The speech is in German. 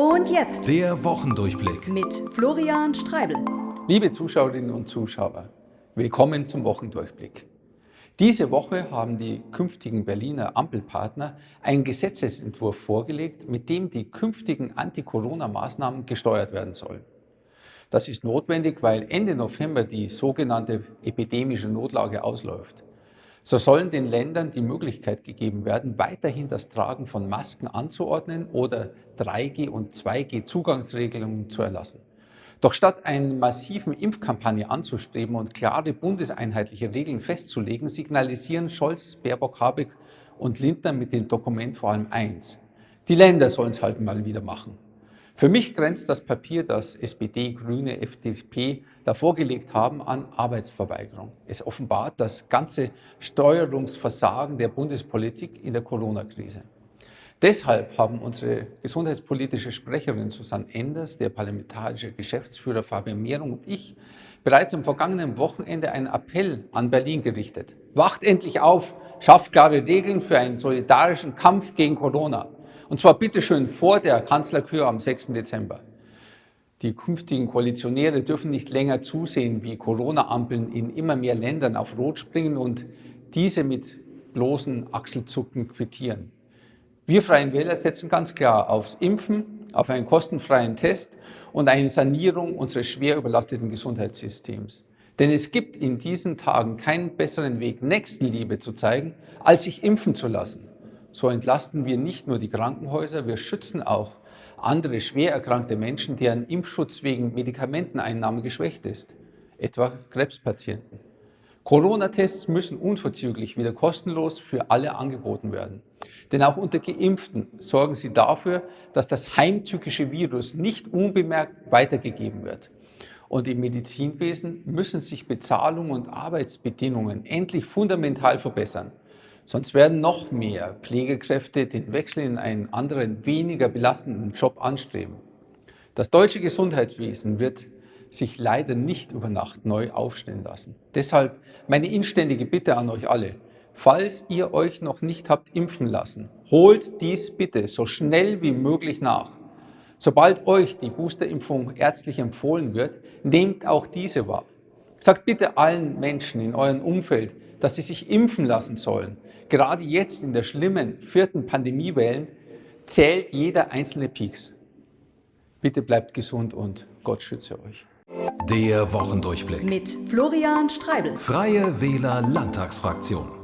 Und jetzt der Wochendurchblick mit Florian Streibel. Liebe Zuschauerinnen und Zuschauer, willkommen zum Wochendurchblick. Diese Woche haben die künftigen Berliner Ampelpartner einen Gesetzesentwurf vorgelegt, mit dem die künftigen Anti-Corona-Maßnahmen gesteuert werden sollen. Das ist notwendig, weil Ende November die sogenannte epidemische Notlage ausläuft. So sollen den Ländern die Möglichkeit gegeben werden, weiterhin das Tragen von Masken anzuordnen oder 3G- und 2G-Zugangsregelungen zu erlassen. Doch statt eine massiven Impfkampagne anzustreben und klare bundeseinheitliche Regeln festzulegen, signalisieren Scholz, Baerbock, Habeck und Lindner mit dem Dokument vor allem eins. Die Länder sollen es halt mal wieder machen. Für mich grenzt das Papier, das SPD, Grüne, FDP da vorgelegt haben, an Arbeitsverweigerung. Es offenbart das ganze Steuerungsversagen der Bundespolitik in der Corona-Krise. Deshalb haben unsere gesundheitspolitische Sprecherin Susanne Enders, der parlamentarische Geschäftsführer Fabian Mehrung und ich bereits am vergangenen Wochenende einen Appell an Berlin gerichtet. Wacht endlich auf, schafft klare Regeln für einen solidarischen Kampf gegen Corona. Und zwar bitteschön vor der Kanzlerkür am 6. Dezember. Die künftigen Koalitionäre dürfen nicht länger zusehen, wie Corona-Ampeln in immer mehr Ländern auf Rot springen und diese mit bloßen Achselzucken quittieren. Wir Freien Wähler setzen ganz klar aufs Impfen, auf einen kostenfreien Test und eine Sanierung unseres schwer überlasteten Gesundheitssystems. Denn es gibt in diesen Tagen keinen besseren Weg, Nächstenliebe zu zeigen, als sich impfen zu lassen. So entlasten wir nicht nur die Krankenhäuser, wir schützen auch andere schwer erkrankte Menschen, deren Impfschutz wegen Medikamenteneinnahme geschwächt ist, etwa Krebspatienten. Corona-Tests müssen unverzüglich wieder kostenlos für alle angeboten werden. Denn auch unter Geimpften sorgen sie dafür, dass das heimtückische Virus nicht unbemerkt weitergegeben wird. Und im Medizinwesen müssen sich Bezahlung und Arbeitsbedingungen endlich fundamental verbessern. Sonst werden noch mehr Pflegekräfte den Wechsel in einen anderen, weniger belastenden Job anstreben. Das deutsche Gesundheitswesen wird sich leider nicht über Nacht neu aufstellen lassen. Deshalb meine inständige Bitte an euch alle. Falls ihr euch noch nicht habt impfen lassen, holt dies bitte so schnell wie möglich nach. Sobald euch die Boosterimpfung ärztlich empfohlen wird, nehmt auch diese wahr. Sagt bitte allen Menschen in eurem Umfeld, dass sie sich impfen lassen sollen. Gerade jetzt in der schlimmen vierten Pandemiewelle zählt jeder einzelne Pieks. Bitte bleibt gesund und Gott schütze euch. Der Wochendurchblick mit Florian Streibel. Freie Wähler Landtagsfraktion.